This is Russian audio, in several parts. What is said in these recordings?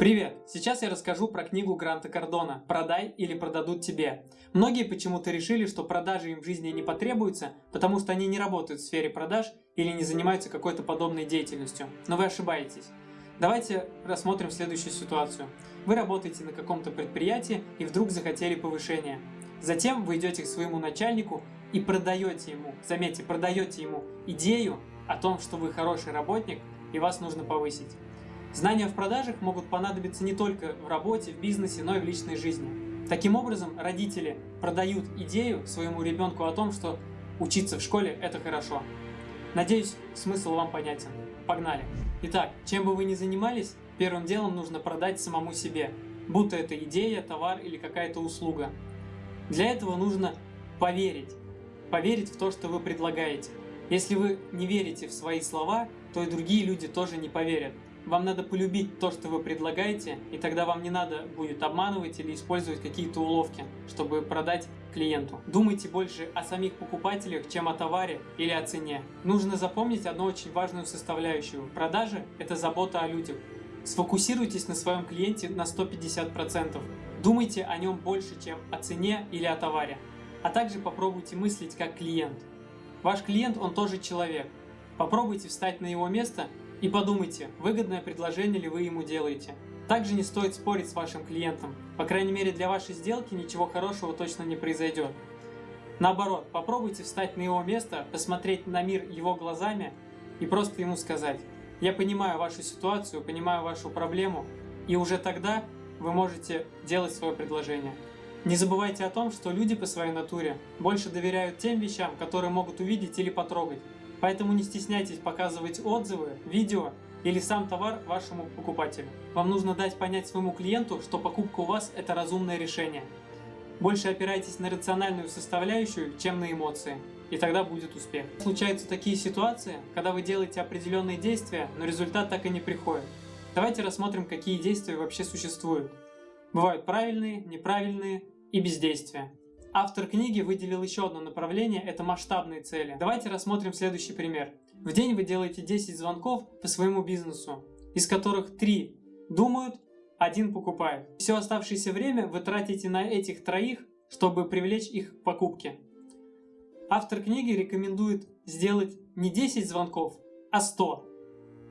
Привет! Сейчас я расскажу про книгу Гранта Кардона «Продай или продадут тебе». Многие почему-то решили, что продажи им в жизни не потребуются, потому что они не работают в сфере продаж или не занимаются какой-то подобной деятельностью. Но вы ошибаетесь. Давайте рассмотрим следующую ситуацию. Вы работаете на каком-то предприятии и вдруг захотели повышения. Затем вы идете к своему начальнику и продаете ему, заметьте, продаете ему идею о том, что вы хороший работник и вас нужно повысить. Знания в продажах могут понадобиться не только в работе, в бизнесе, но и в личной жизни. Таким образом, родители продают идею своему ребенку о том, что учиться в школе – это хорошо. Надеюсь, смысл вам понятен. Погнали! Итак, чем бы вы ни занимались, первым делом нужно продать самому себе, будто это идея, товар или какая-то услуга. Для этого нужно поверить. Поверить в то, что вы предлагаете. Если вы не верите в свои слова, то и другие люди тоже не поверят. Вам надо полюбить то, что вы предлагаете, и тогда вам не надо будет обманывать или использовать какие-то уловки, чтобы продать клиенту. Думайте больше о самих покупателях, чем о товаре или о цене. Нужно запомнить одну очень важную составляющую. Продажи – это забота о людях. Сфокусируйтесь на своем клиенте на 150%. Думайте о нем больше, чем о цене или о товаре. А также попробуйте мыслить как клиент. Ваш клиент, он тоже человек. Попробуйте встать на его место и подумайте, выгодное предложение ли вы ему делаете. Также не стоит спорить с вашим клиентом, по крайней мере для вашей сделки ничего хорошего точно не произойдет. Наоборот, попробуйте встать на его место, посмотреть на мир его глазами и просто ему сказать «Я понимаю вашу ситуацию, понимаю вашу проблему», и уже тогда вы можете делать свое предложение. Не забывайте о том, что люди по своей натуре больше доверяют тем вещам, которые могут увидеть или потрогать. Поэтому не стесняйтесь показывать отзывы, видео или сам товар вашему покупателю. Вам нужно дать понять своему клиенту, что покупка у вас – это разумное решение. Больше опирайтесь на рациональную составляющую, чем на эмоции, и тогда будет успех. Случаются такие ситуации, когда вы делаете определенные действия, но результат так и не приходит. Давайте рассмотрим, какие действия вообще существуют. Бывают правильные, неправильные и бездействия. Автор книги выделил еще одно направление – это масштабные цели. Давайте рассмотрим следующий пример. В день вы делаете 10 звонков по своему бизнесу, из которых 3 думают, один покупает. Все оставшееся время вы тратите на этих троих, чтобы привлечь их к покупке. Автор книги рекомендует сделать не 10 звонков, а 100.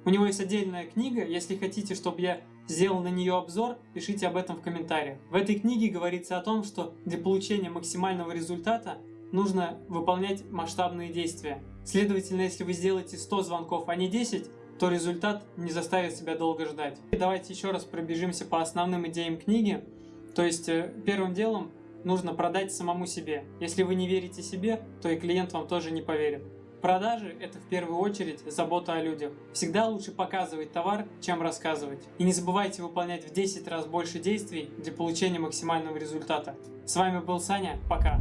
У него есть отдельная книга, если хотите, чтобы я сделал на нее обзор, пишите об этом в комментариях. В этой книге говорится о том, что для получения максимального результата нужно выполнять масштабные действия. Следовательно, если вы сделаете 100 звонков, а не 10, то результат не заставит себя долго ждать. И давайте еще раз пробежимся по основным идеям книги. То есть э, первым делом нужно продать самому себе. Если вы не верите себе, то и клиент вам тоже не поверит. Продажи – это в первую очередь забота о людях. Всегда лучше показывать товар, чем рассказывать. И не забывайте выполнять в 10 раз больше действий для получения максимального результата. С вами был Саня, пока!